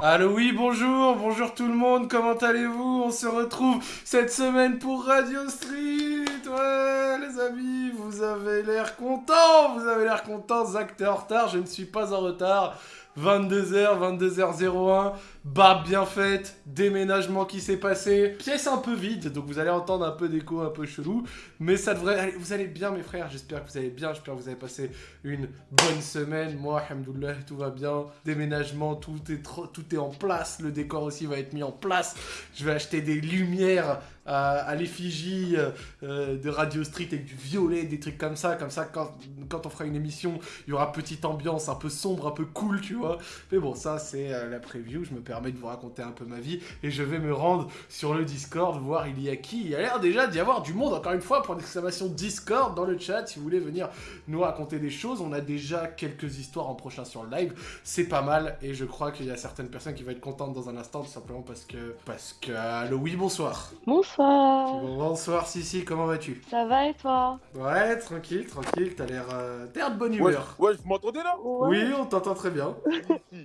Allô oui bonjour, bonjour tout le monde, comment allez-vous? On se retrouve cette semaine pour Radio Street. Ouais les amis, vous avez l'air contents, vous avez l'air contents, Zach t'es en retard, je ne suis pas en retard. 22h, 22h01, barbe bien faite, déménagement qui s'est passé, pièce un peu vide, donc vous allez entendre un peu d'écho un peu chelou, mais ça devrait... Allez, vous allez bien mes frères, j'espère que vous allez bien, j'espère que vous avez passé une bonne semaine, moi, alhamdoulilah, tout va bien, déménagement, tout est, tout est en place, le décor aussi va être mis en place, je vais acheter des lumières à, l'effigie euh, de Radio Street avec du violet, des trucs comme ça, comme ça quand, quand on fera une émission, il y aura petite ambiance un peu sombre, un peu cool, tu vois, mais bon, ça c'est euh, la preview, je me permets de vous raconter un peu ma vie, et je vais me rendre sur le Discord, voir il y a qui, il y a l'air déjà d'y avoir du monde, encore une fois, pour l'exclamation Discord dans le chat, si vous voulez venir nous raconter des choses, on a déjà quelques histoires en prochain sur le live, c'est pas mal, et je crois qu'il y a certaines personnes qui vont être contentes dans un instant, tout simplement parce que, parce que, allo oui, bonsoir. Bonsoir. Bonsoir Sissi, comment vas-tu? Ça va et toi? Ouais, tranquille, tranquille, t'as l'air euh, de bonne humeur. Ouais, vous m'entendez là? Oui, on t'entend très bien.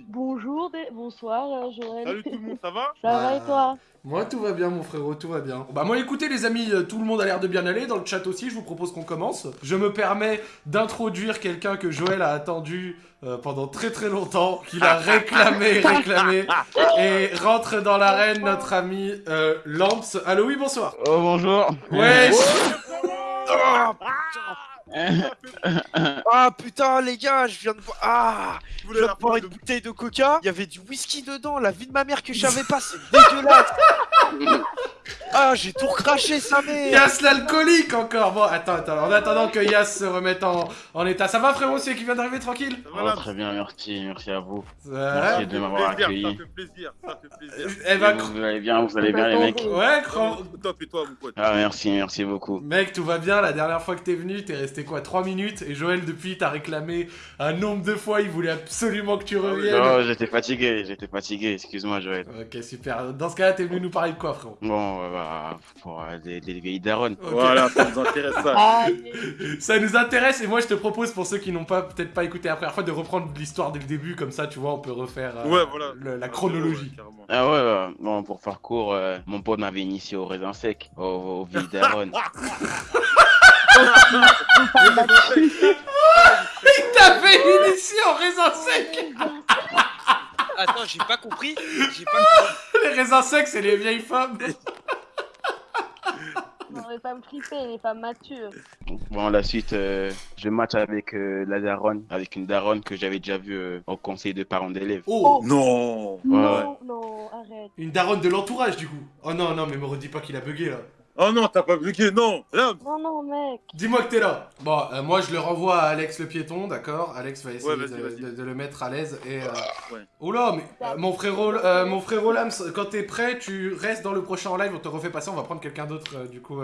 Bonjour, bonsoir euh, Joël. Salut tout le monde, ça va Ça va et toi Moi tout va bien mon frérot, tout va bien. Bah moi écoutez les amis, euh, tout le monde a l'air de bien aller, dans le chat aussi, je vous propose qu'on commence. Je me permets d'introduire quelqu'un que Joël a attendu euh, pendant très très longtemps, qu'il a réclamé, réclamé, et rentre dans l'arène notre ami euh, Lamps. Allo oui, bonsoir. Oh bonjour. Ouais. Ah putain les gars, je viens de voir. Ah Je viens de boire une bouteille de coca, il y avait du whisky dedans, la vie de ma mère que je savais pas, c'est dégueulasse Ah j'ai tout recraché sa mère Yass l'alcoolique encore Bon attends, attends, en attendant que Yass se remette en, en état. Ça va frérot, c'est qui vient d'arriver tranquille? Oh, Très bien, merci, merci à vous. Euh, merci de m'avoir accueilli. Ça fait plaisir, ça fait plaisir. Eh ben, vous allez bien, vous allez bien les mecs Ouais, grand... Top et toi mon pote Ah merci, merci beaucoup. Mec, tout va bien, la dernière fois que t'es venu, t'es resté quoi 3 minutes Et Joël depuis t'as réclamé un nombre de fois, il voulait absolument que tu reviennes. Non, j'étais fatigué, j'étais fatigué, excuse-moi Joël. Ok, super. Dans ce cas-là, t'es venu nous parler de quoi frérot? Bon, bah, pour euh, des, des vieilles darons. Voilà, ça nous intéresse ça. Ah, Ça nous intéresse et moi je te propose pour ceux qui n'ont pas peut-être pas écouté la première fois de reprendre l'histoire dès le début comme ça tu vois on peut refaire euh, Ouais, voilà. le- la Ah, chronologie. ouais. Ah ouais, ouais, bon, pour faire court, euh, mon pote m'avait initié au raisin sec, au, aux vieilles darons. Il t'avait initié en raisin sec. Attends, j'ai pas compris. J'ai pas compris Les raisins secs c'est les vieilles femmes. Non, les femmes fripées, les femmes matures. Bon, la suite, euh, je match avec euh, la daronne, avec une daronne que j'avais déjà vue euh, au conseil de parents d'élèves. Oh. Non. Non, non, arrête. Une daronne de l'entourage du coup. Oh non non mais me redis pas qu'il a bugué là Oh non, t'as pas bugué, non Là Non, non, mec. Dis-moi que t'es là Bon, euh, moi je le renvoie à Alex le piéton, d'accord? Alex va essayer Ouais, de, vas-y. de- de le mettre à l'aise et... Euh... Ouais. Oula, mais euh, mon frérot, euh, mon frérot Lams, quand t'es prêt, tu restes dans le prochain en live, on te refait passer, on va prendre quelqu'un d'autre euh, du coup.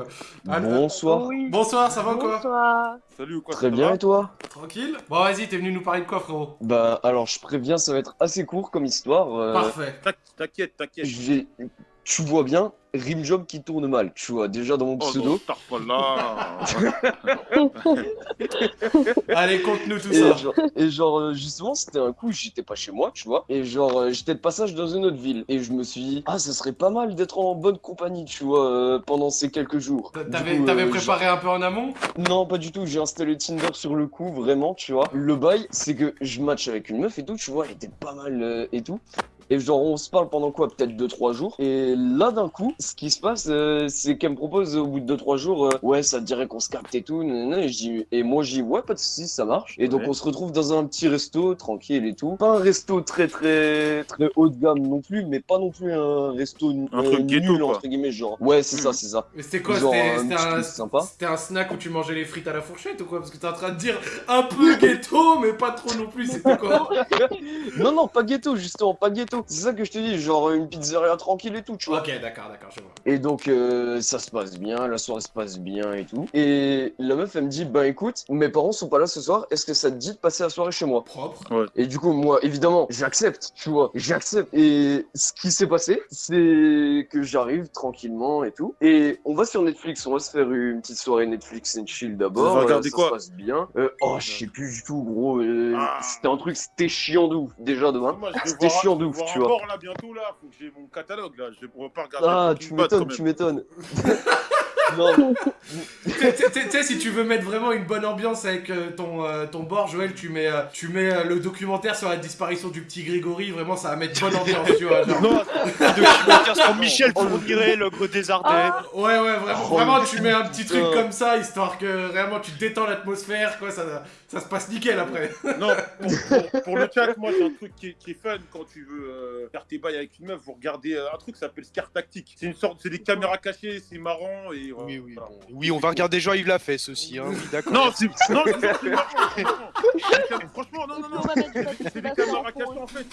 Bonsoir. Oui. bonsoir, ça va quoi? Bonsoir. Salut ou quoi Très bien et toi? Tranquille? Bon vas-y, t'es venu nous parler de quoi frérot? Bah alors je préviens, ça va être assez court comme histoire. euh, Parfait. T'inqui- T'inquiète, t'inquiète. je vais- Tu vois bien, Rimjob qui tourne mal, tu vois, déjà dans mon Oh pseudo. non, là Allez, conte-nous tout et, ça. genre, et genre, euh, justement, c'était un coup, j'étais pas chez moi, tu vois. Et genre, euh, j'étais de passage dans une autre ville. Et je me suis dit, ah, ça serait pas mal d'être en bonne compagnie, tu vois, euh, pendant ces quelques jours. T'avais euh, préparé un peu en amont? Non, pas du tout. J'ai installé Tinder sur le coup, vraiment, tu vois. Le bail, c'est que je match avec une meuf et tout, tu vois, elle était pas mal euh, et tout. Et genre, on se parle pendant quoi? Peut-être 2-3 jours. Et là, d'un coup, ce qui se passe, euh, c'est qu'elle me propose au bout de 2-3 jours, euh, ouais, ça te dirait qu'on se capte et tout. nanana. Et, je dis- et moi, je dis, ouais, pas de soucis, ça marche. Et donc, on se retrouve dans un petit resto, tranquille et tout. Pas un resto très, très, très haut de gamme non plus, mais pas non plus un resto euh, Un truc ghetto, nul, quoi. entre guillemets, genre. Ouais, c'est ça, c'est ça. Mais c'était quoi? C'était un un snack où tu mangeais les frites à la fourchette ou quoi? Parce que t'es en train de dire un peu ghetto, mais pas trop non plus, c'était quoi? Non, non, pas ghetto, justement, pas ghetto. C'est ça que je te dis, genre une pizzeria tranquille et tout, tu vois. Ok, d'accord, d'accord, je vois. Et donc, euh, ça se passe bien, la soirée se passe bien et tout. Et la meuf, elle me dit, bah écoute, mes parents sont pas là ce soir, est-ce que ça te dit de passer la soirée chez moi? Propre. Et du coup, moi, évidemment, j'accepte, tu vois, j'accepte. Et ce qui s'est passé, c'est que j'arrive tranquillement et tout. Et on va sur Netflix, on va se faire une petite soirée Netflix and chill d'abord. Euh, ça quoi se passe bien. Euh, oh, je sais plus du tout, gros. euh, Ah. C'était un truc, c'était chiant de ouf, déjà de un. Moi, je vais C'était chiant de tu vois. bord là bientôt là, faut que j'ai mon catalogue là, je pourrais pas regarder. Ah, tu m'étonnes, tu m'étonnes. non, Tu sais- si tu veux mettre vraiment une bonne ambiance avec euh, ton, euh, ton bord, Joël, tu mets, euh, tu mets euh, le documentaire sur la disparition du petit Grégory. Vraiment, ça va mettre bonne ambiance, tu vois. genre. Non, Documentaire sur Michel Fourniret, l'ogre des Ardennes. Ah, Ouais, ouais, vraiment, Oh, vraiment, tu mets un petit truc comme ça, histoire que vraiment tu détends l'atmosphère, quoi. Ça, ça se passe nickel après. non, pour, pour- pour le chat, moi j'ai un truc qui est, qui est fun quand tu veux euh, faire tes bails avec une meuf, vous regardez euh, un truc qui s'appelle Scar Tactique. C'est une sorte, c'est des caméras cachées, c'est marrant et voilà. Oui, oui, Voilà. bon. oui, on va regarder Jean-Yves Lafesse aussi, hein, oui, d'accord. Non, c'est non, Franchement, non, non, on non. C'est des caméras cachées en fait,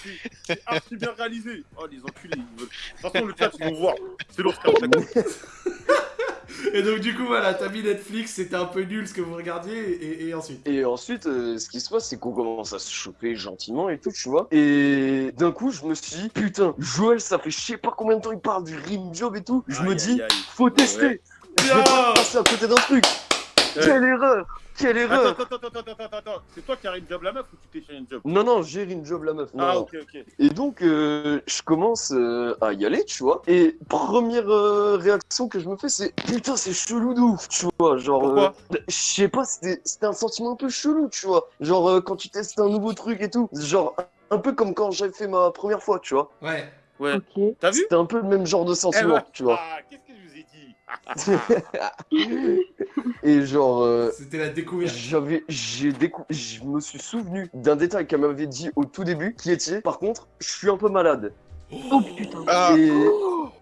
c'est- archi bien réalisé. Oh les enculés, ils veulent. De toute façon, le chat ils vont voir. C'est leur Scar Tactique. Et donc, du coup, voilà, t'as mis Netflix, c'était un peu nul ce que vous regardiez, et, et ensuite? Et ensuite, euh, ce qui se passe, c'est qu'on commence à se choper gentiment et tout, tu vois. Et d'un coup, je me suis dit, putain, Joël, ça fait je sais pas combien de temps il parle du rim job et tout. Je me dis, aïe, aïe. faut tester. Ouais. Je vais pas passer à côté d'un truc. Quelle erreur Quelle Attends, erreur attends, attends, attends, attends, attends. C'est toi qui as une job la meuf ou tu t'es chez une job? Non, non, j'ai job la meuf. Non, Ah, ok, ok. Et donc, euh, je commence euh, à y aller, tu vois. Et première euh, réaction que je me fais, c'est putain, c'est chelou de ouf, tu vois. Genre, Pourquoi? euh, je sais pas, c'était c'était un sentiment un peu chelou, tu vois. Genre, euh, quand tu testes un nouveau truc et tout. Genre, un peu comme quand j'avais fait ma première fois, tu vois. Ouais. Ouais. Ok. T'as vu? C'était un peu le même genre de Eh sentiment, ouais. tu vois. Ah, qu'est-ce que je vous ai dit Et genre, euh, C'était la découverte. j'avais, j'ai décou... je me suis souvenu d'un détail qu'elle m'avait dit au tout début, qui était, par contre, je suis un peu malade. Oh putain. Ah, Et,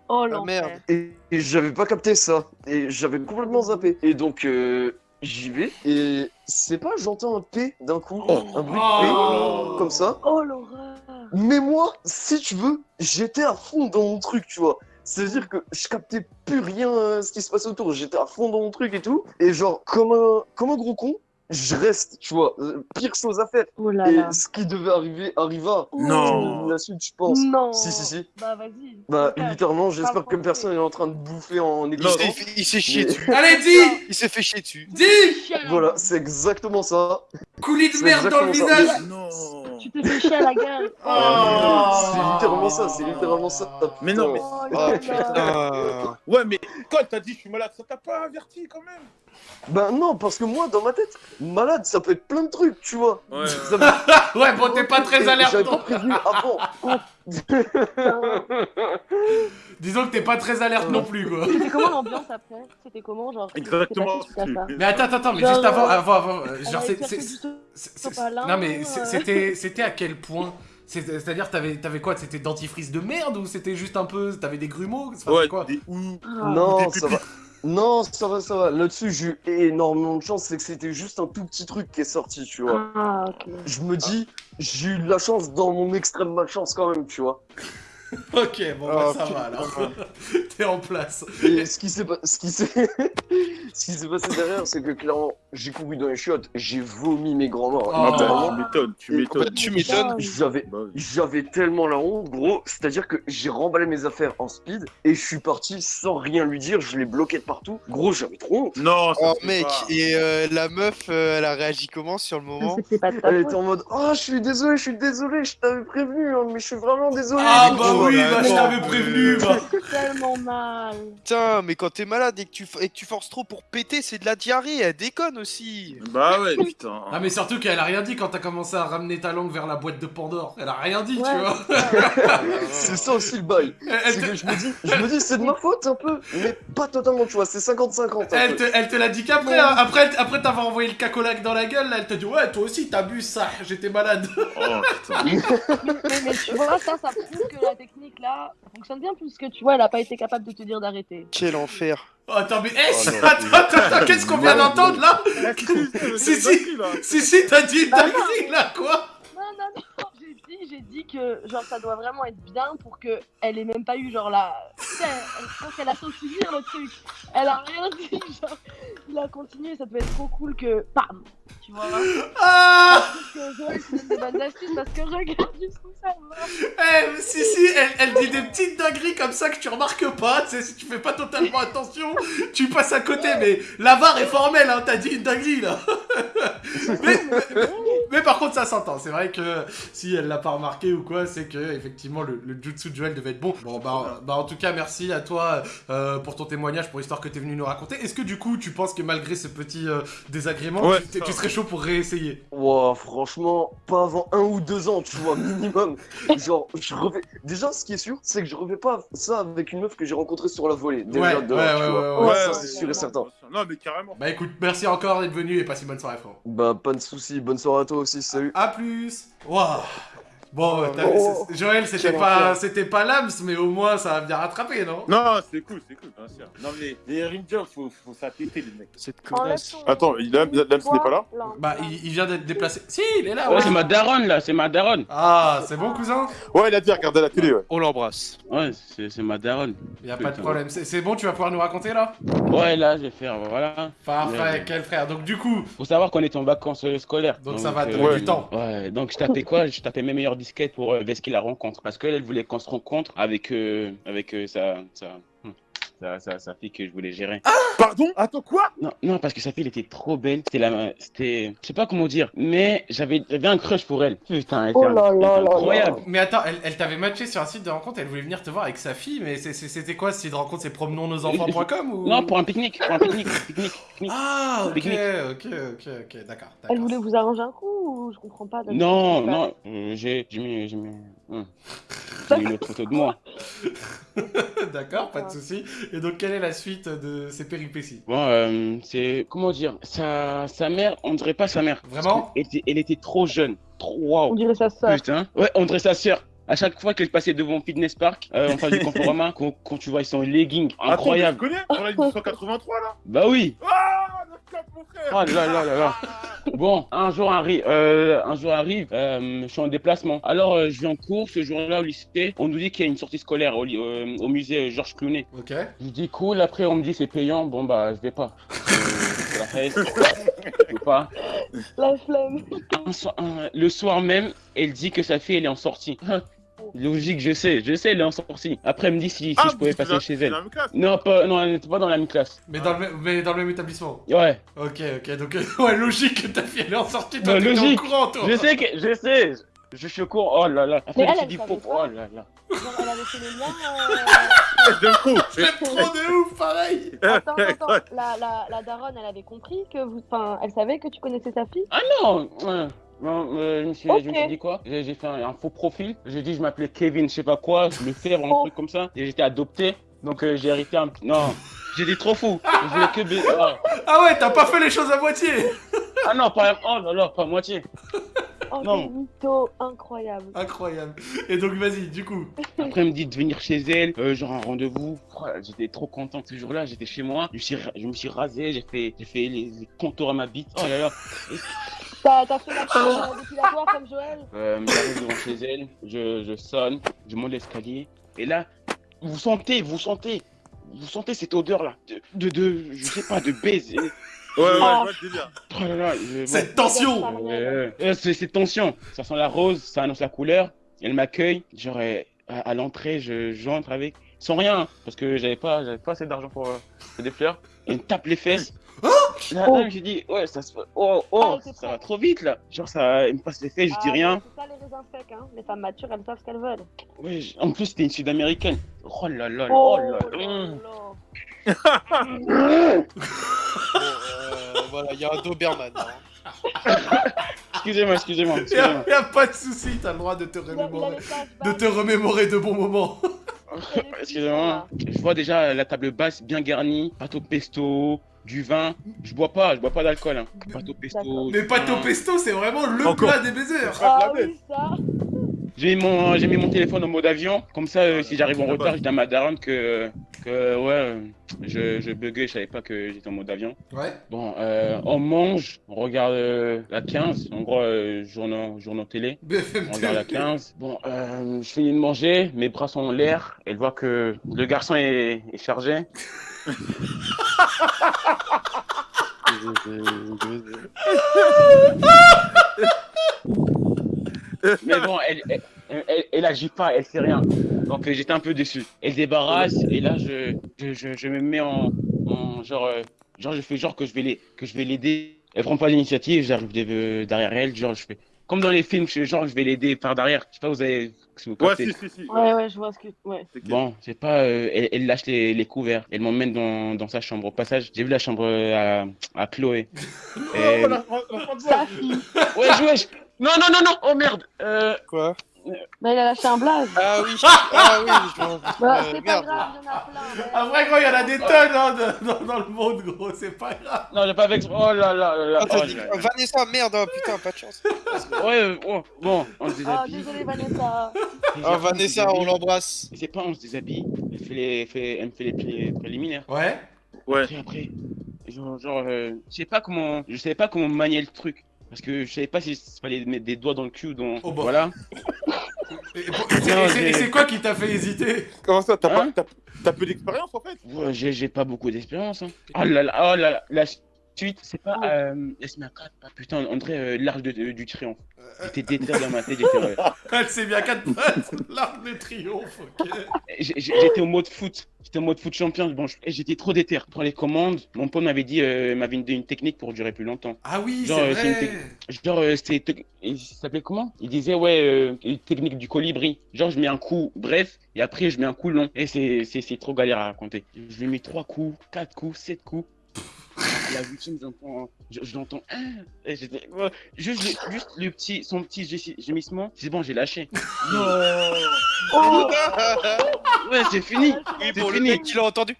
Oh merde. l'enfer. et, et j'avais pas capté ça. Et j'avais complètement zappé. Et donc, euh, j'y vais. Et c'est pas, j'entends un P d'un coup. un bruit de Oh. P, comme ça. Oh l'horreur. Mais moi, si tu veux, j'étais à fond dans mon truc, tu vois. C'est-à-dire que je captais plus rien euh, ce qui se passait autour. J'étais à fond dans mon truc et tout. Et genre, comme un, comme un gros con, je reste, tu vois. Euh, pire chose à faire. Oh là et là. ce qui devait arriver arriva. Non. La suite, je pense. Non. Si, si, si. Bah vas-y. Bah, littéralement, j'espère que personne est en train de bouffer en il existant. s'est fait- il s'est chié Mais- dessus. Allez, dis Il s'est fait chier dessus. Dis à Voilà, c'est exactement ça. Coulis de merde dans le visage Non Tu t'es fait chier à la gueule. Oh. C'est littéralement ça, c'est littéralement ça. Mais non, mais- Oh Ah, putain. Ouais, mais quand t'as dit je suis malade, ça t'a pas averti quand même Ben non, parce que moi, dans ma tête, malade, ça peut être plein de trucs, tu vois. Ouais. Ça me- Ouais, bon, t'es pas très alerte. J'avais pas avant. Disons que t'es pas très alerte non plus, quoi. C'était comment l'ambiance après? C'était comment genre Exactement. Mais attends, attends, attends, mais Genre, juste avant, euh, avant, avant, euh, On genre, c'est, non mais euh. c'était, c'était à quel point? C'est- C'est-à-dire, t'avais, t'avais quoi? C'était dentifrice de merde ou c'était juste un peu, t'avais des grumeaux? Enfin, Ouais, quoi? des ou. Ah. Non, des ça va. Non, ça va, ça va. Là-dessus, j'ai eu énormément de chance, c'est que c'était juste un tout petit truc qui est sorti, tu vois. Ah ok. Je me dis, j'ai eu de la chance dans mon extrême malchance quand même, tu vois. Ok, bon, bah, Oh, ça va alors. T'es en place. Et ce qui s'est pas- passé derrière, c'est que clairement, j'ai couru dans les chiottes, j'ai vomi mes grands-morts. Oh. littéralement. Tu m'étonnes, tu m'étonnes. Tu m'étonnes. J'avais Bah. J'avais tellement la honte, gros. C'est-à-dire que j'ai remballé mes affaires en speed et je suis parti sans rien lui dire. Je l'ai bloqué de partout. Gros, j'avais trop honte. Non, ça Oh fait mec, pas. et euh, la meuf, euh, elle a réagi comment sur le moment? Elle était en mode Oh, je suis désolé, je suis désolé, je t'avais prévenu, hein, mais je suis vraiment désolé. Ah bah. Oui, bah, je t'avais mais- prévenu. Bah. Tellement mal. Putain, mais quand t'es malade et que, tu, f- et que tu forces trop pour péter, c'est de la diarrhée, elle déconne aussi. Bah ouais, putain. Ah mais surtout qu'elle a rien dit quand t'as commencé à ramener ta langue vers la boîte de Pandore. Elle a rien dit, tu Ouais, vois. C'est ça aussi le bail. Elle, elle C'est te, que je me dis, je me dis, c'est de ma faute un peu, mais pas totalement, tu vois. C'est 50-50. un elle elle te l'a dit qu'après. hein. Après, après t'avoir envoyé le cacolac dans la gueule, là, elle t'a dit ouais, toi aussi t'abuses ça. J'étais malade. Oh putain. Mais, mais tu vois, ça, ça prouve que la technique là fonctionne bien puisque tu vois, elle a pas été capable de te dire d'arrêter. Quel enfer. Oh, attends mais, eh, Oh, non, attends, attends, attends, qu'est-ce qu'on vient d'entendre là? Si, si. si. Si si, t'as dit une dinguerie là, quoi? J'ai dit, que genre ça doit vraiment être bien pour que elle ait même pas eu genre la. Je pense qu'elle a dire le truc. Elle a rien dit, genre. Il a continué, ça devait être trop cool que. Bam Tu vois Ah Parce que des bonnes astuces parce que regarde jusqu'où ça va. Eh, si, si, elle, elle dit des petites dingueries comme ça que tu remarques pas, tu sais, si tu fais pas totalement attention, tu passes à côté, mais la VAR est formelle, hein, t'as dit une dinguerie, là. mais, mais, Mais par contre, ça s'entend. C'est vrai que si elle l'a pas remarqué ou quoi, c'est que effectivement le, le jutsu de Joël devait être bon. Bon, bah, bah en tout cas, merci à toi euh, pour ton témoignage, pour l'histoire que t'es venu nous raconter. Est-ce que du coup, tu penses que malgré ce petit euh, désagrément, Ouais, tu, tu serais chaud pour réessayer? Ouah, franchement, pas avant un ou deux ans, tu vois, minimum. Genre, je refais. Déjà, ce qui est sûr, c'est que je refais pas ça avec une meuf que j'ai rencontrée sur la volée. Déjà, Ouais, de ouais, tu ouais, vois. ouais, ouais. ça, Ouais, c'est ouais, sûr et ouais. certain. Non, mais carrément. Bah écoute, merci encore d'être venu et passe une bonne soirée, frérot. Bah, pas de soucis. Bonne soirée à toi aussi. Salut. À plus Waouh Bon, Oh. c'est- Joël, c'était pas, c'était pas l'AMS, mais au moins ça va bien rattraper, non? Non, c'est cool, c'est cool, bien sûr. Non, mais les Rangers, faut, faut s'attêter, les mecs. Cette Enlève connasse. Attends, a- Lams n'est pas là? Bah, il, il vient d'être déplacé. Si, il est là, Ouais, ouais. c'est ma daronne là, c'est ma daronne. Ah, c'est bon, cousin? Ouais, il a dit regarder la télé, ouais. On l'embrasse. Ouais, c'est ma daronne. Y a pas de problème. C'est bon, tu vas pouvoir nous raconter là? Ouais, là, je vais faire, voilà. Parfait, Ouais. quel frère. Donc, du coup, Faut savoir qu'on est en vacances scolaires. donc, ça va te euh, du temps. Ouais, donc je tapais quoi? Je tapais mes meilleures disquettes pour euh, Veski la rencontre. Parce qu'elle, elle voulait qu'on se rencontre avec, euh, avec euh, sa, sa, sa, sa, sa fille que je voulais gérer. Pardon Attends, quoi Non, non, parce que sa fille, elle était trop belle. C'était la, c'était, je sais pas comment dire, mais j'avais, j'avais un crush pour elle. Putain, elle était, Oh là elle était là là incroyable. Mais attends, elle, elle t'avait matché sur un site de rencontre, elle voulait venir te voir avec sa fille, mais c'est- c'est- c'était quoi ce site de rencontre? C'est promenonsnosenfants.com ou? Non, pour un pique-nique, pour un pique-nique, pique-nique, pique-nique. Ah, ok, Pique-nique. ok, ok, ok, d'accord. Elle voulait vous arranger un coup ou je comprends pas Non, non, euh, j'ai, j'ai mis, J'ai une autre photo de moi. D'accord, pas de souci. Et donc, quelle est la suite de ces péripéties? Bon, euh, c'est, comment dire, sa, sa mère, on dirait pas sa mère. Vraiment? elle était, elle était trop jeune, trop On wow. dirait sa sœur. Putain. Ouais, on dirait sa sœur. À chaque fois qu'elle passait devant Fitness Park, euh, enfin du Conforama, quand, quand tu vois son legging, incroyable. Attends, mais tu connais On a 1983, là Bah oui. Ah, le cap, mon frère Oh là là là là. Bon, un jour arrive, euh, un jour arrive, euh, je suis en déplacement. Alors euh, je vais en cours ce jour-là au lycée. On nous dit qu'il y a une sortie scolaire au, euh, au musée Georges Clooney. Ok. Je dis cool. Après on me dit c'est payant. Bon bah je vais pas. Euh, la fête. Je vais pas. La flemme. Un so- un- le soir même, elle dit que sa fille elle est en sortie. Logique, je sais, je sais, elle est en sortie. Après elle me dit si, si Ah, je pouvais passer chez elle. l'as même classe. Non, pas, non, elle n'était pas dans la même classe. Mais dans, le même, mais dans le même établissement. Ouais. Ok, ok, donc ouais, logique que ta fille elle est en sortie, toi Bah, logique. au courant, toi. Je sais que, je sais. Je suis au courant. Oh là là. Après Mais elle, dit. Oh là là. Genre, elle avait fait les liens. J'aime trop. J'aime trop de ouf, pareil. euh, Attends, attends, attends. La, la, la daronne, elle avait compris que vous. Enfin, elle savait que tu connaissais sa fille? Ah non. ouais. Non, euh, je, me suis, je me Ok. suis dit quoi? J'ai fait un, un faux profil. J'ai dit je m'appelais Kevin, je sais pas quoi, le faire un Oh. truc comme ça. Et j'étais adopté. Donc euh, j'ai hérité un. Non. J'ai dit trop fou. Je voulais que. ba- Ah. Ah ouais, t'as pas fait les choses à moitié. Ah non, pas. Oh là là, pas moitié. Oh, Non. quel mytho incroyable. Incroyable. Et donc vas-y, du coup. Après, elle me dit de venir chez elle, euh, genre un rendez-vous. Oh, J'étais trop content ce jour-là. J'étais chez moi. Je me suis, je me suis rasé. J'ai fait, j'ai fait les, les contours à ma bite. Oh là là. T'as fait la euh, dépilatoire comme Joël Euh, J'arrive devant chez elle. Je, je sonne. Je monte l'escalier. Et là, vous sentez, vous sentez, vous sentez cette odeur-là de, de, de, je sais pas, de baiser. Ouais, ouais, Ah. je vois le délire. Oh là là. je- bon. Cette tension. Euh, euh, c'est c'est tension. Ça sent la rose, ça annonce la couleur. Elle m'accueille. Genre, euh, à, à l'entrée, je j'entre avec. Sans rien, hein, parce que j'avais pas, j'avais pas assez d'argent pour euh, pour des fleurs. Elle me tape les fesses. Là, Oh. là, j'ai dit, ouais, ça se Oh, Ah, oh, était ça va trop vite là. Genre, ça, me passe les fesses, je dis Ah, rien. C'est ça les raisins secs, hein. Les femmes matures, elles savent ce qu'elles veulent. Ouais, en plus, c'était une sud-américaine. Oh là là, là, oh là là. là là. Bon, euh, voilà, il y a un Doberman. hein. Excusez-moi, excusez-moi, Y a, excusez-moi. y a pas de souci, t'as le droit de te remémorer. De te remémorer de bons moments. Excusez-moi. Je vois déjà la table basse bien garnie, pâte au pesto, du vin. Je bois pas, je bois pas d'alcool. Hein. Pâte au pesto. Mais pâte au pesto, c'est vraiment le Encore. plat des baisers. Ah oui. J'ai mis mon, j'ai mis mon téléphone en mode avion. Comme ça, euh, si j'arrive en retard, je dis à ma daronne que, que ouais, je, je buguais, je savais pas que j'étais en mode avion. Ouais. Bon, euh, on mange, on regarde euh, la 15, en gros, euh, journaux, journaux télé. On regarde la 15. Bon, euh, je finis de manger, mes bras sont en l'air. Elle voit que le garçon est, est chargé. Mais bon, elle, elle, elle, agit pas, elle fait rien. Donc euh, j'étais un peu déçu. Elle débarrasse et là je, je, je, me mets en, en genre, euh, genre je fais genre que je vais les, que je vais l'aider. elle prend pas d'initiative, j'arrive de- derrière elle, genre je fais comme dans les films, je- genre je vais l'aider par derrière. Je sais pas, vous avez. si vous Ouais, si, si, si. Ouais, ouais, je vois ce que. Ouais. Bon, c'est pas. euh, elle, elle lâche les, les couverts. Elle m'emmène dans, dans sa chambre. Au passage, j'ai vu la chambre euh, à, à Chloé. Oh, Et-. Wesh, wesh Non, non, non, non Oh merde euh, Quoi? Bah, il a lâché un blaze. Ah oui, ah oui, Bah, euh, c'est pas grave, il y en a plein. mais- Après, gros, il y en a des tonnes hein, de- dans, dans le monde, gros, c'est pas grave. Non, j'ai pas avec. Oh là là là là. Ah, Oh. Vanessa, merde, oh, putain, pas de chance. Ouais, euh, oh, bon, on se Oh, déshabille. désolé, Vanessa. Oh, Vanessa, on l'embrasse. C'est pas on se déshabille. Elle, fait les, elle fait, elle me fait les pré- préliminaires. Ouais. Ouais. Après, après, genre, genre euh, je sais pas comment, je savais pas comment manier le truc. Parce que je savais pas si il fallait mettre des doigts dans le cul ou dans. Oh, bah. Voilà. Et, et pour- et c'est- quoi qui t'a fait hésiter Comment ça, t'as Hein pas- t'as- t'as peu d'expérience en fait Ouais, j'ai j'ai pas beaucoup d'expérience. Hein. Oh là là, oh là là, la suite, c'est pas. Euh, Laisse-moi quatre. Ah, putain, on dirait euh, l'arche de- de- du triomphe. J'étais déter dans ma tête, j'étais euh, Elle sait bien quatre pattes. L'arc de triomphe, ok. j'ai- j'étais au mode foot. J'étais au mode foot champion. Bon, et j'étais trop déter. Pour les commandes, mon pote m'avait dit, euh, m'avait donné une technique pour durer plus longtemps. Ah oui, Genre, c'est euh, vrai. Genre, euh, c'était. Il s'appelait comment? Il disait, ouais, euh, une technique du colibri. Genre, je mets un coup bref, et après, je mets un coup long. Et c'est c'est- c'est trop galère à raconter. Je lui ai mis trois coups, quatre coups, sept coups. La huitième, j'entends. Je, je l'entends. Ah Et ouais, juste, le, juste le petit, son petit gé- gémissement, c'est bon, j'ai lâché. Oh, Ouais, c'est fini. Oui, C'est bon, le fini. mec, il a entendu.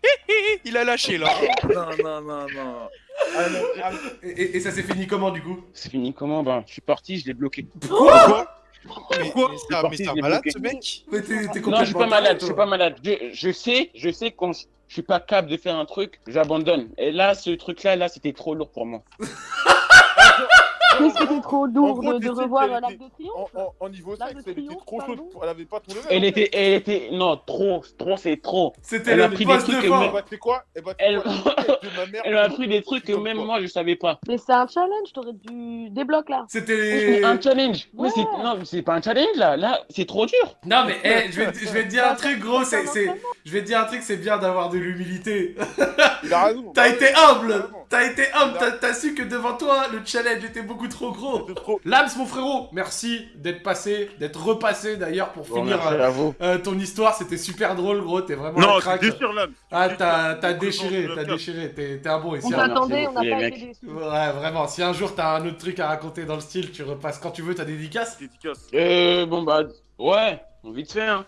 Il a lâché là. Non, non, non, non. Ah, non, ah, Et, et- ça s'est fini comment, du coup? C'est fini comment? Ben, je suis parti, je l'ai bloqué. Quoi Mais, Pourquoi mais parti, mais il est malade bloqué. ce mec? Mais t'es t'es Non, je suis complètement pas malade, je suis pas malade. Je, je sais, je sais quand je, suis pas capable de faire un truc, j'abandonne. Et là, ce truc-là, là, c'était trop lourd pour moi. mais c'était trop lourd gros, de, revoir l'Arc de En, Triomphe. en, en niveau sexe, elle était trop chaude. Elle avait pas ton level. Elle était, elle était, non, trop, trop, c'est trop. C'était Elle le a pris des trucs que Eh bah, quoi? Eh bah, sais Elle- ma mère, Elle m'a pris des trucs que même moi, je savais pas. Mais c'est un challenge, t'aurais dû débloquer là. C'était. Un challenge. Mais Ouais. c'est, non, mais c'est pas un challenge là. Là, c'est trop dur. Non, mais eh, je, vais, te- je vais te dire un truc, gros. c'est Je vais te dire un truc, c'est bien d'avoir de l'humilité. Il a raison. T'as été humble. t'as été humble. T'as- T'as su que devant toi, le challenge était beaucoup trop gros. Trop. Lams, mon frérot, merci d'être passé, d'être repassé d'ailleurs pour finir euh, à vous. euh, ton histoire. C'était super drôle, gros. T'es vraiment Non, un crack. Ah, t'as déchiré, t'as déchiré. T'es t'es un bon ici. On t'attendait, on n'a pas les été déçus. Ouais, vraiment. Si un jour t'as un autre truc à raconter dans le style, tu repasses quand tu veux ta dédicace. Dédicace. Euh, bon bah, ouais, vite fait. Hein.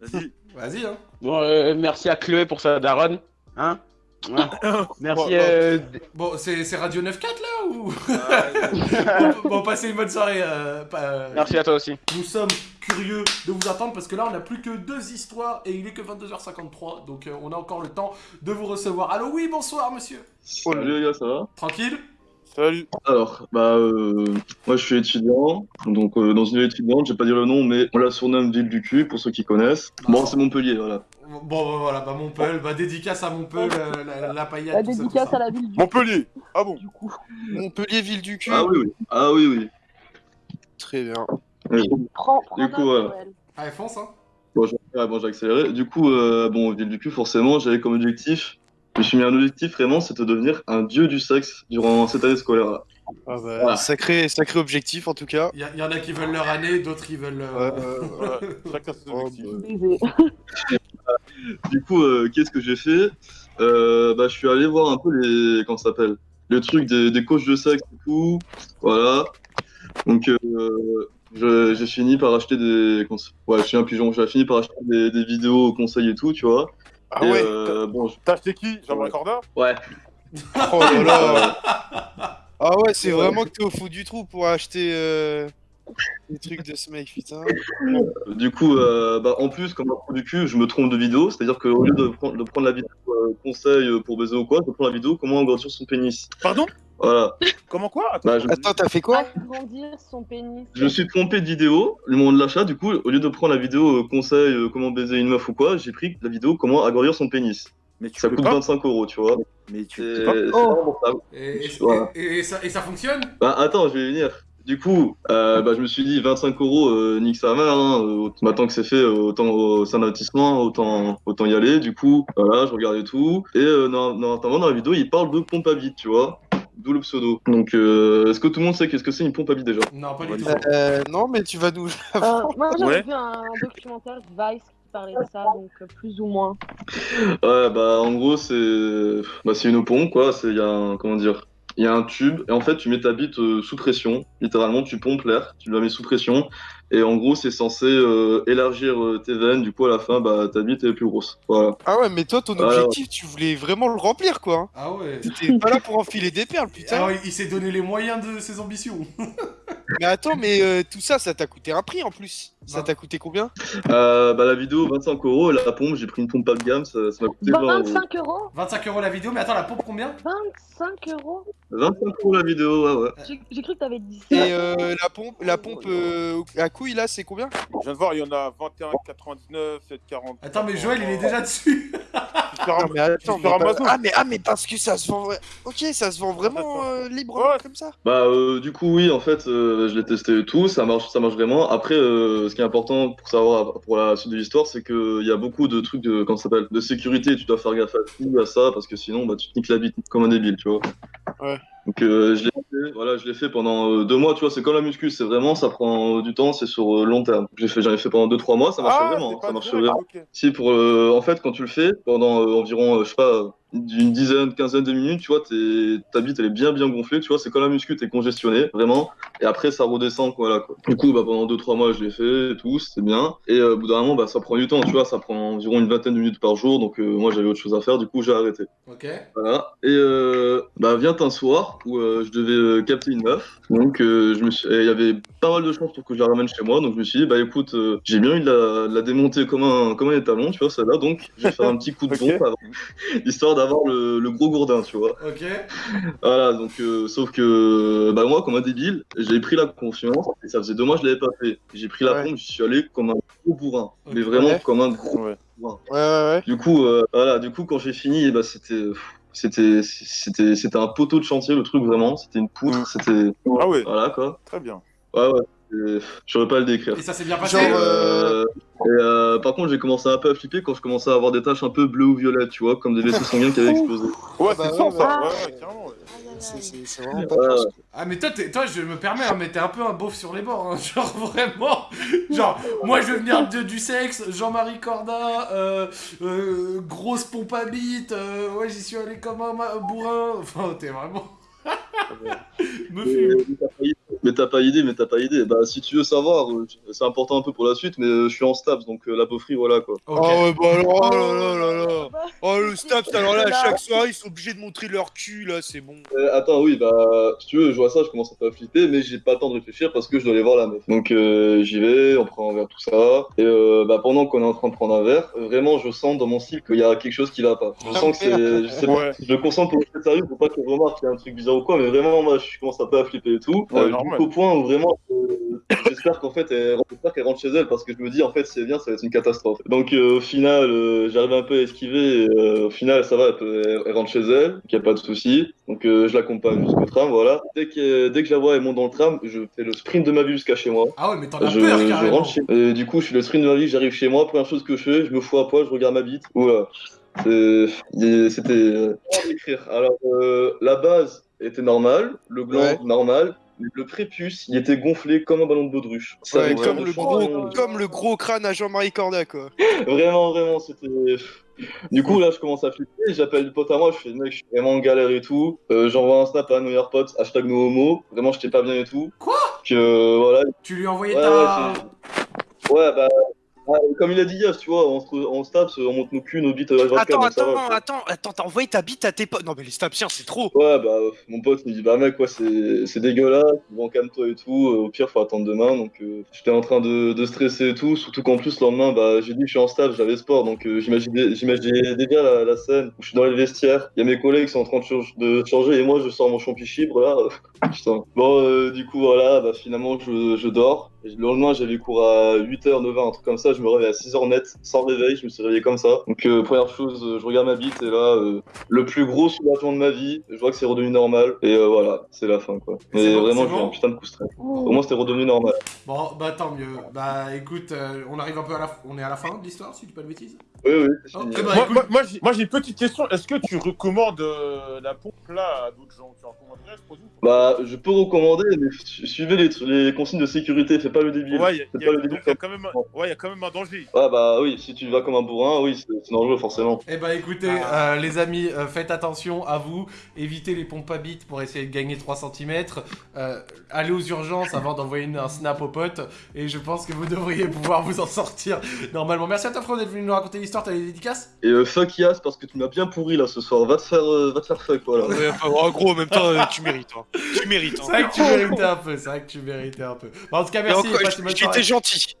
Vas-y. Vas-y, hein. Bon, euh, merci à Chloé pour sa daronne. Hein. Ouais. Merci. Bon, euh, Bon, c'est c'est Radio 9.4 là ou? Ah, bon, bon, passez une bonne soirée. euh, pas- euh, Merci à toi aussi. Nous sommes curieux de vous attendre parce que là on n'a plus que deux histoires et il est que 22h53 donc euh, on a encore le temps de vous recevoir. Allô oui bonsoir monsieur. Salut les gars, ça va? Tranquille? Salut. Alors, bah, euh, moi je suis étudiant, donc euh, dans une ville étudiante, je vais pas dire le nom, mais on la surnomme Ville du cul pour ceux qui connaissent. Bon, c'est Montpellier, voilà. Bon bah, voilà bah Montpellier, bah dédicace à Montpellier, euh, la, la paillette. La tout ça, tout dédicace ça. à la ville du Montpellier. Ah bon du coup. Montpellier, ville du cul. Ah oui, oui. Ah oui, oui. Très bien. Prends, prends Du coup. Noël. Allez fonce hein. Bon, j'ai ah, bon, accéléré. Du coup, euh, bon, Ville du cul, forcément, j'avais comme objectif, je me suis mis un objectif vraiment, c'est de devenir un dieu du sexe durant cette année scolaire. là. Ah bah, Voilà. sacré, sacré objectif en tout cas. Il y, y en a qui veulent leur année, d'autres qui veulent. euh, Euh, Ouais, Chacun ses Oh, objectifs. bah. Du coup, euh, qu'est-ce que j'ai fait euh, Bah, je suis allé voir un peu les, comment ça s'appelle, le truc des, des coachs de sexe et tout, voilà. Donc, euh, j'ai fini par acheter des, ouais, je suis un pigeon, j'ai fini par acheter des, des vidéos conseils et tout, tu vois. Ah et, ouais euh, bon, T'as acheté qui? Jean-Marc Ouais. Corda? Ouais. Oh là là. Ah ouais, c'est vraiment que t'es au fond du trou pour acheter des trucs de ce mec, putain. Du coup, euh, bah, en plus, comme un pro du cul, je me trompe de vidéo, c'est-à-dire qu'au lieu de prendre, de prendre la vidéo euh, conseil pour baiser ou quoi, je prends la vidéo comment agrandir son pénis. Pardon? Voilà. Comment quoi? Attends. Bah, je, Attends, t'as fait quoi? Agrandir son pénis. je me suis trompé de vidéo, le moment de l'achat, du coup, au lieu de prendre la vidéo euh, conseil euh, comment baiser une meuf ou quoi, j'ai pris la vidéo comment agrandir son pénis. Mais tu Ça coûte pas 25 euros, tu vois. Mais tu pas Oh. Et, ça, et ça fonctionne? Bah attends, je vais venir. Du coup, euh, bah, je me suis dit 25 euros, euh, nique sa mère. Hein, euh, maintenant que c'est fait, euh, autant euh, c'est un investissement, autant autant y aller. Du coup, voilà, je regardais tout. Et euh, non- notamment dans la vidéo, il parle de pompe à vide, tu vois. d'où le pseudo. Donc, euh, est-ce que tout le monde sait qu'est-ce que c'est une pompe à bite déjà? Non, pas du tout. Euh, non, mais tu vas nous. Euh, moi, j'avais Ouais. vu un documentaire Vice qui parlait de ça, donc euh, plus ou moins. Ouais, bah en gros, c'est bah, c'est une pompe, quoi. C'est il y a un comment dire, il y a un tube et en fait, tu mets ta bite euh, sous pression. Littéralement, tu pompes l'air, tu la mets sous pression et en gros, c'est censé euh, élargir euh, tes veines. Du coup, à la fin, bah ta bite est plus grosse. Voilà. Ah ouais, mais toi, ton Ouais, objectif, tu voulais vraiment le remplir, quoi. hein. Ah ouais. T'étais pas là pour enfiler des perles, putain. Ah ouais, il s'est donné les moyens de ses ambitions. Mais attends, mais euh, tout ça, ça t'a coûté un prix en plus. Ça Bah. t'a coûté combien? Euh, bah la vidéo 25 euros, et la pompe, j'ai pris une pompe pas de gamme, ça ça m'a coûté 20 euros. 25 euros 25 euros la vidéo, mais attends, la pompe combien? 25 euros 25 euros la vidéo, ouais ouais. J'ai j'ai cru que t'avais dit Et ça. euh, la pompe, la pompe euh, à couille là, c'est combien? Je viens de voir, il y en a 21,99, 7,40. Attends, mais Joël, il est déjà dessus. Sur Non, mais attends, sur mais pas- Amazon. ah mais ah mais parce que ça se vend. Ok, ça se vend vraiment euh, Ouais. comme ça? Bah euh, du coup oui en fait euh, je l'ai testé et tout, ça marche ça marche vraiment. Après euh, ce qui est important pour savoir pour la suite de l'histoire c'est que il y a beaucoup de trucs de comment ça s'appelle de sécurité, tu dois faire gaffe à tout à ça parce que sinon bah tu te niques la bite comme un débile, tu vois. Ouais. Donc euh, je l'ai fait, voilà, je l'ai fait pendant euh, deux mois, tu vois, c'est comme la muscu, c'est vraiment ça prend euh, du temps, c'est sur euh, long terme. J'ai fait j'en ai fait pendant deux trois mois, ça marchait Ah, vraiment, hein, ça direct, vraiment. Si pour euh, en fait quand tu le fais pendant euh, environ euh, je sais pas d'une dizaine, quinzaine de minutes, tu vois, t'es- ta bite elle est bien bien gonflée, tu vois, c'est comme la muscu, t'es congestionné, vraiment, et après ça redescend, quoi, là, quoi. Du coup, bah, pendant 2-3 mois, je l'ai fait et tout, c'était bien, et euh, au bout d'un moment, bah, ça prend du temps, tu vois, ça prend environ une vingtaine de minutes par jour, donc euh, moi j'avais autre chose à faire, du coup j'ai arrêté. Ok. Voilà, et euh, bah, vient un soir où euh, je devais euh, capter une meuf, donc euh, je me suis... et il y avait pas mal de chances pour que je la ramène chez moi, donc je me suis dit, bah écoute, euh, j'ai bien eu de la, de la démonter comme un, comme un étalon, tu vois, celle-là, donc je vais faire un petit coup de pompe avant, histoire d'avoir le, le gros gourdin, tu vois. Ok. Voilà, donc euh, sauf que bah moi, comme un débile, j'ai pris la confiance et ça faisait deux mois que je l'avais pas fait. J'ai pris la Ouais. pompe, je suis allé comme un gros bourrin, mais vraiment Ouais. comme un gros. Ouais. Ouais ouais ouais. Du coup, euh, voilà, du coup quand j'ai fini, ben, c'était c'était c'était c'était un poteau de chantier le truc vraiment, c'était une poutre, Mm. c'était Ah ouais, voilà quoi. très bien. Ouais ouais, je saurais pas le décrire. Et ça s'est bien passé Genre, Euh, et, euh, par contre, j'ai commencé un peu à flipper quand je commençais à avoir des taches un peu bleues ou violettes, tu vois, comme des vaisseaux sanguins qui avaient explosé. Ouais, bah c'est ça, bah. Ouais, ouais, carrément. C'est c'est- c'est vraiment pas Ouais. Ah mais toi, t'es- toi je me permets, hein, mais t'es un peu un beauf sur les bords, hein, genre vraiment. Genre, moi je veux venir de, du sexe, Jean-Marie Corda, euh, euh, grosse pompe à bite, euh, ouais j'y suis allé comme un ma- bourrin, enfin t'es vraiment... me fume. Mais t'as pas idée, mais t'as pas idée. Bah, si tu veux savoir, euh, c'est important un peu pour la suite, mais euh, je suis en stabs, donc euh, la beaufrie, voilà quoi. Ah ouais bah alors oh là là là là. Bah, Oh le Staps alors là à chaque soirée ils sont obligés de montrer leur cul là c'est bon. Euh, attends, oui, bah, si tu veux, je vois ça, je commence un peu à flipper, mais j'ai pas le temps de réfléchir parce que je dois aller voir la meuf. Donc, euh, j'y vais, on prend un verre, tout ça. Et euh, bah, pendant qu'on est en train de prendre un verre, vraiment, je sens dans mon style qu'il y a quelque chose qui va pas. Je sens que c'est. Je sais pas, Ouais. je le concentre pour être sérieux, pour pas qu'elle remarque qu'il y a un truc bizarre ou quoi, mais vraiment, moi, je commence un peu à flipper et tout. Ouais, Jusqu'au point où vraiment, euh, j'espère qu'en fait, elle, j'espère qu'elle rentre chez elle parce que je me dis, en fait, si elle vient, ça va être une catastrophe. Donc, euh, au final, euh, j'arrive un peu à esquiver. Et, euh, au final, ça va, elle, peut- elle- elle rentre chez elle, donc y a pas de souci. Donc, euh, je l'accompagne jusqu'au tram, voilà. Dès que, dès que je la vois, elle monte dans le tram, je fais le sprint de ma vie jusqu'à chez moi. Ah ouais mais t'en as Je, peur je rentre chez et du coup, je fais le sprint de ma vie, j'arrive chez moi. Première chose que je fais, je me fous à poil, je regarde ma bite. Voilà. C'était. décrire Alors, euh, la base était normale, le gland Ouais. normal. Le prépuce, il était gonflé comme un ballon de baudruche. Ça Ouais, comme le gros comme le gros crâne à Jean-Marie Corda quoi. Vraiment, vraiment, c'était. Du coup, là, je commence à flipper. J'appelle le pote à moi. Je fais, mec, je suis vraiment en galère et tout. Euh, J'envoie un snap à nos meilleurs potes, hashtag no homo. Vraiment, j'étais pas bien et tout. Quoi? Que euh, voilà. Tu lui as envoyé Ouais, ta... Ouais, bah. Ah, comme il a dit Yas, tu vois, on se, on se tape, on monte nos culs, nos bites à 24 Attends donc ça va, attends quoi. attends attends t'as envoyé ta bite à tes potes. Non mais les Stapsiens c'est trop. Ouais, bah, mon pote me dit, bah, mec, ouais, c'est dégueulasse, bon, calme-toi et tout, euh, au pire, faut attendre demain, donc euh, j'étais en train de, de stresser et tout, surtout qu'en plus, le lendemain, bah, j'ai dit que je suis en stage, j'avais sport, donc euh, j'imaginais déjà la, la scène où je suis dans les vestiaires, il y a mes collègues qui sont en train de, change- de changer, et moi, je sors mon champi chibre, là, putain. Bon, euh, du coup, voilà, bah, finalement, je, je dors, le lendemain, j'avais cours à 8h, 9h, un truc comme ça, je me réveille à 6h net, sans réveil, je me suis réveillé comme ça, donc euh, première chose, euh, je regarde ma bite, et là, euh, le plus gros soulagement de ma vie. Je vois que c'est redevenu normal. Et euh, voilà, c'est la fin, quoi. Mais bon, vraiment, j'ai bon un putain de coup stress. Au moins, c'était redevenu normal. Bon bah tant mieux. Bah écoute, euh, on arrive un peu à la... On est à la fin de l'histoire si tu dis pas de bêtises Oui, oui, Oh, ben, Moi, moi, moi, j'ai moi, j'ai une petite question. Est-ce que tu recommandes euh, la pompe là à d'autres gens? Tu recommanderais ce produit Bah, je peux recommander, mais su- suivez les, les consignes de sécurité, fais pas le débile. Ouais, il y, a- quand même un- ouais, il y a quand même un danger. Ouais, bah oui, si tu vas comme un bourrin, oui, c'est c'est dangereux, forcément. Eh ben écoutez, Ah. euh, les amis, euh, faites attention à vous, évitez les pompes à bite pour essayer de gagner 3 cm, allez aux urgences avant d'envoyer un snap aux potes, et je pense que vous devriez pouvoir vous en sortir normalement. Merci à toi Fro d'être venu nous raconter l'histoire, t'as des dédicaces? Et euh, fuck Yas, parce que tu m'as bien pourri là ce soir. Va te faire, euh, va te faire fuck, voilà. Ouais, enfin, en gros, en même temps, euh, tu mérites. hein. Tu mérites. C'est Hein. vrai que tu méritais un peu, c'est vrai que tu méritais un peu. Bon, en tout cas, merci, J'étais gentil.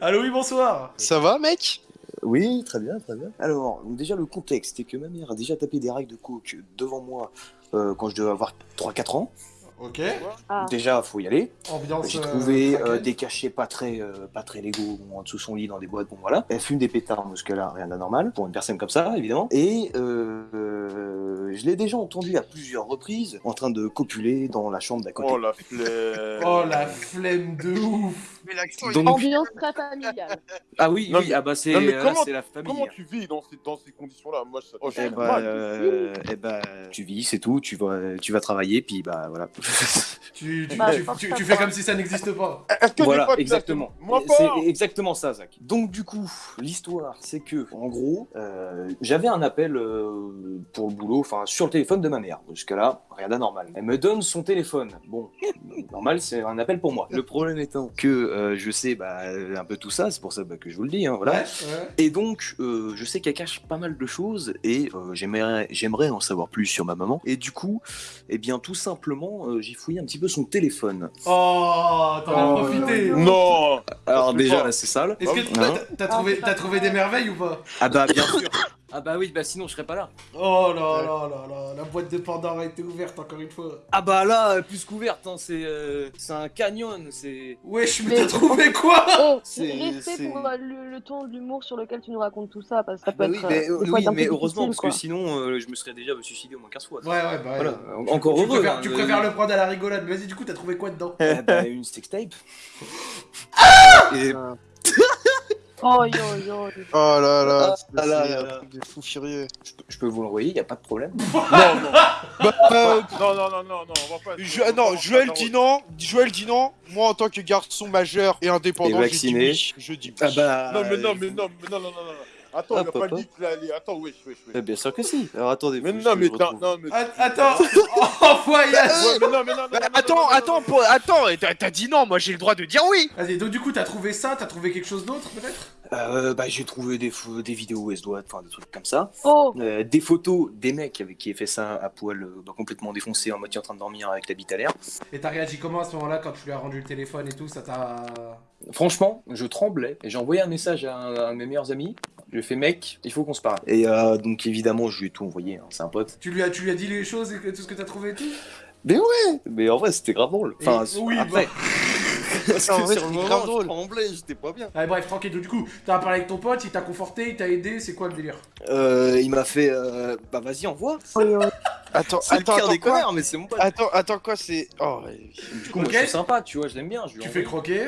Allô, oui, bonsoir Ça va, mec? Oui, très bien, très bien. Alors, donc déjà, le contexte, c'est que ma mère a déjà tapé des règles de coke devant moi euh, quand je devais avoir 3-4 ans. Ok, Ah. Déjà, faut y aller. J'ai euh, trouvé euh, des cachets pas très, euh, pas très légaux en dessous de son lit dans des boîtes. Bon voilà. Elle fume des pétards, ce que là, rien d'anormal pour une personne comme ça, évidemment. Et euh, je l'ai déjà entendu à plusieurs reprises en train de copuler dans la chambre d'à côté. Oh la flemme. Oh la flemme de ouf Mais Donc- Ambiance très familiale. Ah oui, Non, oui, mais- ah bah c'est comment- c'est la famille. Comment hein. tu vis dans ces, dans ces conditions-là? Moi, ça... oh, je Eh bah, mal. euh, eh bah, tu vis, c'est tout. Tu vas, tu vas travailler, puis bah voilà. tu, tu, Bah, tu- fais comme si ça n'existe pas. Est-ce que voilà, tu exactement. C'est pas exactement ça, Zach. Donc du coup, l'histoire, c'est que, en gros, euh, j'avais un appel euh, pour le boulot, enfin sur le téléphone de ma mère. Jusqu'à là, rien d'anormal. Elle me donne son téléphone. Bon, normal, c'est un appel pour moi. Le problème étant que euh, je sais bah, un peu tout ça, c'est pour ça bah, que je vous le dis. Hein, voilà. Ouais, ouais. Et donc, euh, je sais qu'elle cache pas mal de choses et euh, j'aimerais, en savoir plus sur ma maman. Et du coup, eh bien, tout simplement, euh, j'ai fouillé un petit peu son téléphone. Oh, t'en as Oh, profité non, Alors déjà, là, c'est sale. Est-ce que Hein t'as- trouvé, t'as trouvé des merveilles ou pas? Ah bah bien sûr. Ah bah oui, bah sinon je serais pas là. Oh là là là là, la boîte de Pandore a été ouverte encore une fois. Ah bah là, plus qu'ouverte, hein, c'est euh, c'est un canyon, c'est... Wesh, mais Mais- t'as trouvé quoi Oh, C'est- respect pour euh, le, le ton de l'humour sur lequel tu nous racontes tout ça, parce que ça peut Bah oui, mais, euh, oui, mais heureusement, parce que sinon euh, je me serais déjà suicidé au moins 15 fois. Ouais, ouais, bah Voilà, ouais. encore tu heureux. Préfères, hein, tu euh, préfères le prendre à la rigolade. Vas-y, du coup, t'as trouvé quoi dedans eh bah, une sextape. Et... Oh yo yo. Oh là là, Ah, là là là. truc de fou furieux. Je peux, je peux vous l'envoyer, y a pas de problème. Non, non Bah, euh, Non, non, non, non, non, on va pas... je- non, Joël dit non. Joël dit non. Moi, en tant que garçon majeur et indépendant, Et je dis vacciné. oui. Je dis oui. Ah bah... Non, mais non, mais non, mais non, non, non, non. Attends, Ah, il a pas papa. dit que là, allez, attends, wesh, wesh, wesh. Eh bien sûr que si. Alors attendez, Mais faut non, mais je t'as... retrouve. Non, mais... Ah, Attends, oh, voyage Ouais, mais non, mais non, mais non, non, attends, non, attends, pour- attends, t'as dit non, moi j'ai le droit de dire oui. Vas-y, donc du coup, t'as trouvé ça, t'as trouvé quelque chose d'autre peut-être? Euh, bah j'ai trouvé des, des vidéos doit, enfin des trucs comme ça. Oh, Euh, des photos des mecs avec qui a fait ça à poil, euh, bah, complètement défoncé, en moitié en train de dormir avec la bite à l'air. Et t'as réagi comment à ce moment-là quand tu lui as rendu le téléphone et tout Ça t'a. Franchement, je tremblais et j'ai envoyé un message à un, à mes meilleurs amis. Je lui ai fait mec, il faut qu'on se parle. Et euh, donc évidemment, je lui ai tout envoyé, hein, c'est un pote. Tu lui, as, tu lui as dit les choses et tout ce que t'as trouvé et tout? Mais ouais, mais en vrai, c'était grave drôle. Enfin, Et- oui, après. bah. Parce que En vrai, sur le moment, je drôle. tremblais, j'étais pas bien. Allez, bref, tranquille. Donc, du coup, t'as parlé avec ton pote, il t'a conforté, il t'a aidé, c'est quoi le délire? Euh, il m'a fait, euh, bah vas-y, envoie. Attends, attends, pire attends, des quoi connards, mais c'est mon pote. Attends, attends, quoi, c'est. Oh, ouais. Du coup, moi, Ok. je suis sympa, tu vois, je l'aime bien. Je lui Tu ai fais croquer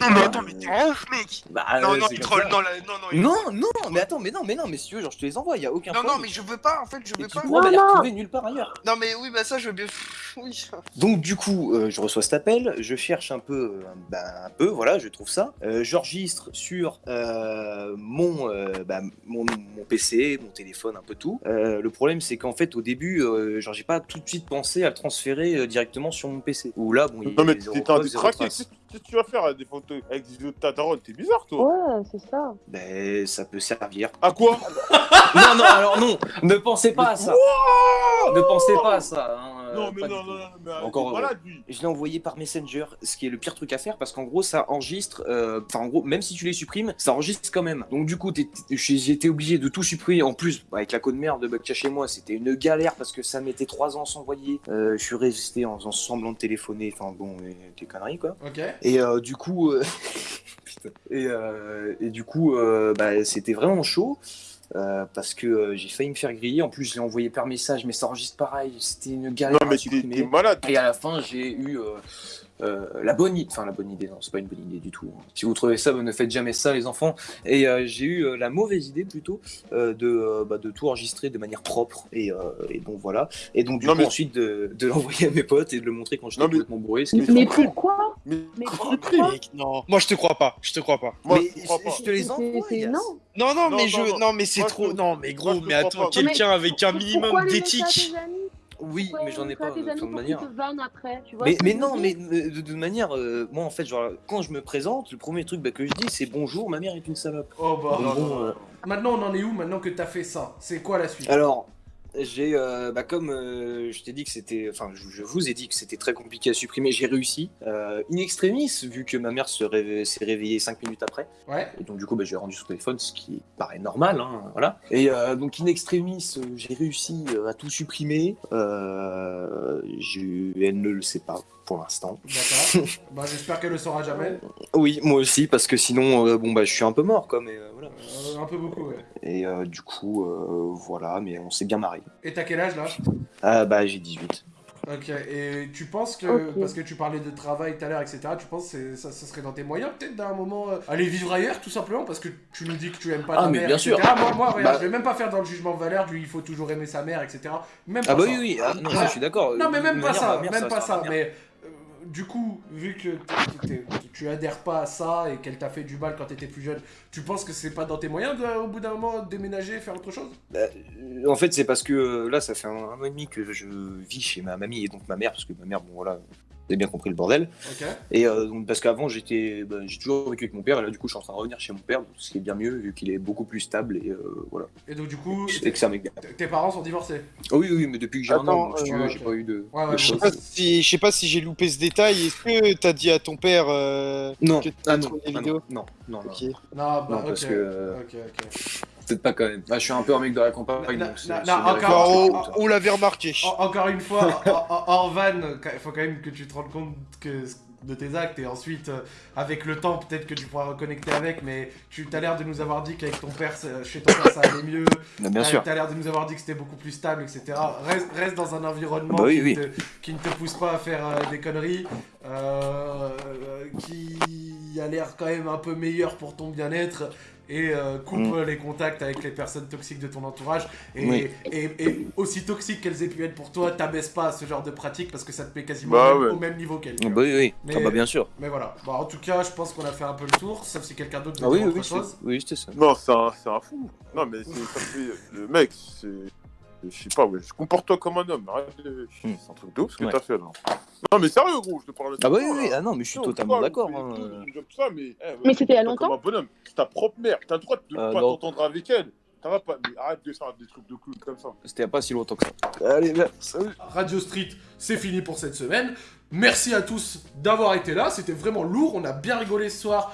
Non, mais attends, mais t'es un ouf, mec. Bah, Non, ouais, non, c'est il troll, non, là, non, non. il- Non, non, mais attends, mais non, mais non, mais si tu veux, genre, je te les envoie, y a aucun Non, problème. non, mais je veux pas, en fait, je Et veux tu pas. pourras Non, les non. retrouver nulle part ailleurs. Non, mais oui, bah ça, je veux bien. Oui. Donc du coup, euh, je reçois cet appel, je cherche un peu, euh, ben, un peu, voilà, je trouve ça. Euh, J'enregistre sur euh, mon, euh, bah, mon, mon PC, mon téléphone, un peu tout. Euh, le problème, c'est qu'en fait, au début, euh, genre, j'ai pas tout de suite pensé à le transférer euh, directement sur mon PC. Où là, bon, il y Non, a mais un. Qu'est-ce qu'est-ce que tu vas faire avec des photos avec des vidéos de ta daronne T'es bizarre, toi. Ouais, c'est ça. Ben, ça peut servir. À quoi? Non, non, alors non, ne pensez pas à ça. ne pensez pas à ça. hein, euh, Non, mais pas non, non, non, mais Encore malade, lui. Je l'ai envoyé par Messenger, ce qui est le pire truc à faire parce qu'en gros ça enregistre, euh, enfin en gros même si tu les supprimes, ça enregistre quand même. Donc du coup été obligé de tout supprimer. En plus avec la code merde de chez moi, c'était une galère parce que ça mettait 3 ans à s'envoyer. Euh, je suis resté en faisant semblant de téléphoner, enfin bon, et- des conneries quoi. Ok. Et euh, du coup, euh, putain. et, euh, et du coup, euh, bah, c'était vraiment chaud. Euh, parce que euh, j'ai failli me faire griller. En plus, je l'ai envoyé par message, mais ça enregistre pareil. C'était une galère Non, mais t'es malade. Et à la fin, j'ai eu, euh, euh, la bonne idée, enfin la bonne idée, non, c'est pas une bonne idée du tout. hein. Si vous trouvez ça, ne faites jamais ça, les enfants. Et euh, j'ai eu euh, la mauvaise idée plutôt euh, de, euh, bah, de tout enregistrer de manière propre. Et, euh, et donc voilà. Et donc du Non, coup, mais- ensuite de, de l'envoyer à mes potes et de le montrer quand j'étais complètement bourré. ce qui Mais pourquoi Mais, Mais Mec, non. Moi, je te crois pas. Je te crois pas. Moi, mais je comprends pas. je te les envoie. Non. Non, non, Non, mais non, je. non. Non, mais c'est trop. Non, mais gros, mais attends, quelqu'un avec un minimum d'éthique. Oui, mais j'en ai pas de toute manière. après, tu vois Mais, non, mais de toute manière, euh, moi en fait, genre, quand je me présente, le premier truc bah, que je dis c'est bonjour, ma mère est une salope. Oh bah. Donc, bon, euh, Maintenant, on en est où maintenant que t'as fait ça? C'est quoi la suite? Alors, j'ai, euh, bah, comme euh, je t'ai dit que c'était, enfin, je, je vous ai dit que c'était très compliqué à supprimer, j'ai réussi. Euh, in extremis, vu que ma mère se réve- s'est réveillée 5 minutes après, Ouais. et donc du coup, bah, j'ai rendu son téléphone, ce qui paraît normal, hein, voilà. Et donc, in extremis, j'ai réussi à tout supprimer. J'ai- elle ne le sait pas pour l'instant. D'accord. bah, j'espère qu'elle le saura jamais. Oui, moi aussi, parce que sinon, euh, bon, bah, je suis un peu mort, quoi, mais euh, voilà. Euh, un peu beaucoup, ouais. Et euh, du coup, euh, voilà, mais on s'est bien marré. Et t'as quel âge là? Ah, bah, j'ai 18. Ok, et tu penses que, parce que tu parlais de travail tout à l'heure, etc., tu penses que ça, ça serait dans tes moyens peut-être d'un moment euh, aller vivre ailleurs tout simplement parce que tu nous dis que tu aimes pas Ah, ta mais mère, bien etc. sûr. Moi, moi regarde, Bah- je vais même pas faire dans le jugement de valeur du il faut toujours aimer sa mère, etc. Même pas Ah, bah ça. oui, oui, ah, non, ça, je suis d'accord. Non mais même pas ça, mère, même pas ça, mais du coup, vu que tu adhères pas à ça et qu'elle t'a fait du mal quand t'étais plus jeune, tu penses que c'est pas dans tes moyens de, au bout d'un moment déménager, faire autre chose? Euh, En fait, c'est parce que euh, là, ça fait un, an et demi que je vis chez ma mamie et donc ma mère, parce que ma mère, bon voilà, vous avez bien compris le bordel. Et euh, donc, parce qu'avant, j'étais, bah, j'ai toujours vécu avec mon père, et là, du coup, je suis en train de revenir chez mon père, ce qui est bien mieux, vu qu'il est beaucoup plus stable, et euh, voilà. Et donc du coup, Et que t- tes parents sont divorcés? Oh oui, oui, mais depuis que j'ai un an, si tu euh, veux, ouais, j'ai pas eu de. Ouais, ouais, de bon, Je sais pas si, je sais pas si j'ai loupé ce détail. Est-ce que t'as dit à ton père euh, Non, que ah non, trouvé ah les non, vidéos? Non, non, non, Ok. Non, bah Non, ok. parce que, euh, Ok, ok. Peut-être pas quand même. Ah, je suis un peu un mec de la campagne, Na- na- na- encore- on, ça. on l'avait remarqué. En- Encore une fois, hors- van, il faut quand même que tu te rendes compte que de tes actes et ensuite euh, avec le temps peut-être que tu pourras reconnecter avec mais tu as l'air de nous avoir dit qu'avec ton père chez ton père ça allait mieux Bah, bien T'as- sûr. T'as l'air de nous avoir dit que c'était beaucoup plus stable, etc. Reste, reste dans un environnement Bah oui, qui, oui. Te, qui ne te pousse pas à faire euh, des conneries, euh, qui a l'air quand même un peu meilleur pour ton bien-être. Et euh, coupe Mm. les contacts avec les personnes toxiques de ton entourage. Et, Oui. et, et aussi toxiques qu'elles aient pu être pour toi, t'abaisse pas à ce genre de pratique parce que ça te met quasiment Bah au, même, ouais. au même niveau qu'elles. Ah, bah oui, oui. Mais- Ah, bah bien sûr. Mais voilà. Bon, en tout cas, je pense qu'on a fait un peu le tour, sauf si quelqu'un d'autre veut Ah oui, dire oui, autre oui, chose. c'est- oui, c'était ça. Non, c'est un, fou. Non, mais c'est. Le mec, c'est. Je sais pas, ouais. Comporte-toi comme un homme. Arrête de- Hmm. C'est un truc de ouf ce que Ouais. t'as fait là. Non, mais sérieux, gros, je te parle de Ah bah ça, oui, oui, là. ah non, mais je suis Non, totalement d'accord. hein. mais, eh, Mais c'était il y a longtemps Comme un bonhomme. C'est ta propre mère. T'as le droit de Euh, pas non. t'entendre avec elle. T'as pas. Mais arrête de faire des trucs de clown comme ça. C'était il y a pas si longtemps que ça. Allez, bien, salut. Radio Street, c'est fini pour cette semaine. Merci à tous d'avoir été là, c'était vraiment lourd, on a bien rigolé ce soir